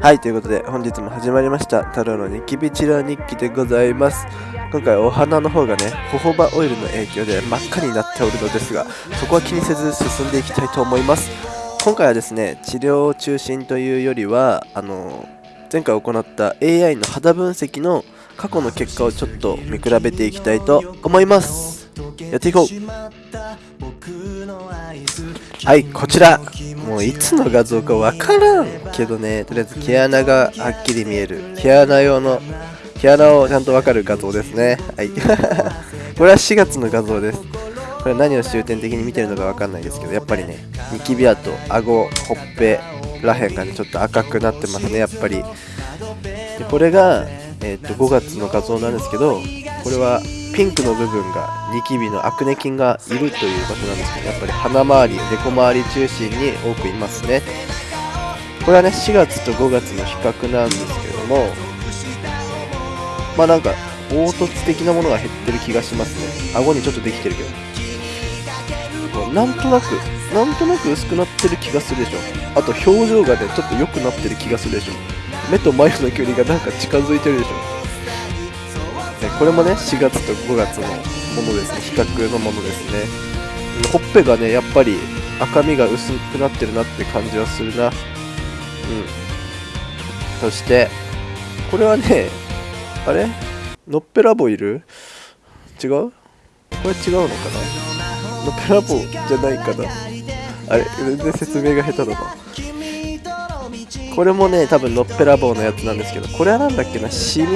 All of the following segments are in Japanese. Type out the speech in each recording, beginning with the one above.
はいということで本日も始まりました太郎のニキビ治療日記でございます。今回お花の方がねホホバオイルの影響で真っ赤になっておるのですがそこは気にせず進んでいきたいと思います。今回はですね治療を中心というよりはあの前回行った AI の肌分析の過去の結果をちょっと見比べていきたいと思います。やっていこう。はいこちら。もういつの画像かわからんけどね。とりあえず毛穴がはっきり見える。毛穴用の毛穴をちゃんとわかる画像ですね。はい。これは4月の画像です。これ何を終点的に見てるのかわかんないですけどやっぱりねニキビ跡顎ほっぺらへんがねちょっと赤くなってますねやっぱり。でこれが、えー、と5月の画像なんですけどこれはピンクの部分がニキビのアクネ菌がいるという場所なんですけどやっぱり鼻周りデコ周り中心に多くいますね。これはね4月と5月の比較なんですけどもまあなんか凹凸的なものが減ってる気がしますね。顎にちょっとできてるけど。なんとなくなんとなく薄くなってる気がするでしょ。あと表情がねちょっと良くなってる気がするでしょ。目と眉の距離がなんか近づいてるでしょ。これもね4月と5月のものですね。比較のものですね。ほっぺがねやっぱり赤みが薄くなってるなって感じはするな。うん。そしてこれはねあれ？のっぺらぼういる？違う？これ違うのかな？のっぺらぼうじゃないかな。あれ？全然説明が下手だな。これもね多分のっぺらぼうのやつなんですけどこれは何だっけな？シミ？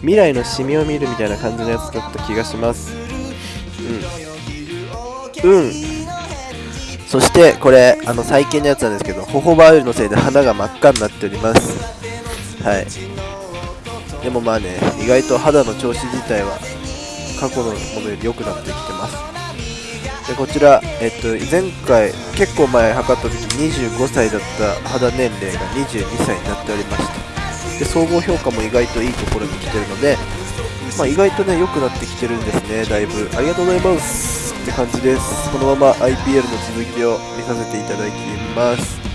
未来のシミを見るみたいな感じのやつだった気がします。うん。うん。そしてこれあの最近のやつなんですけどホホバオイルのせいで鼻が真っ赤になっております。はい。でもまあね意外と肌の調子自体は過去のものより良くなってきてます。でこちら、えっと、前回結構前測った時25歳だった肌年齢が22歳になっておりました。で総合評価も意外といいところに来てるので、まあ、意外とね良くなってきてるんですね。だいぶ。ありがとうございますって感じです。このまま IPL の続きを見させていただきます。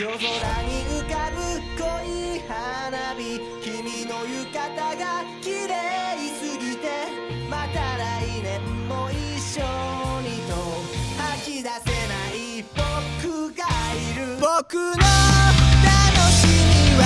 夜空に浮かぶ濃い花火君の浴衣が綺麗すぎてまた来年も一緒にと吐き出せない僕がいる僕の楽しみは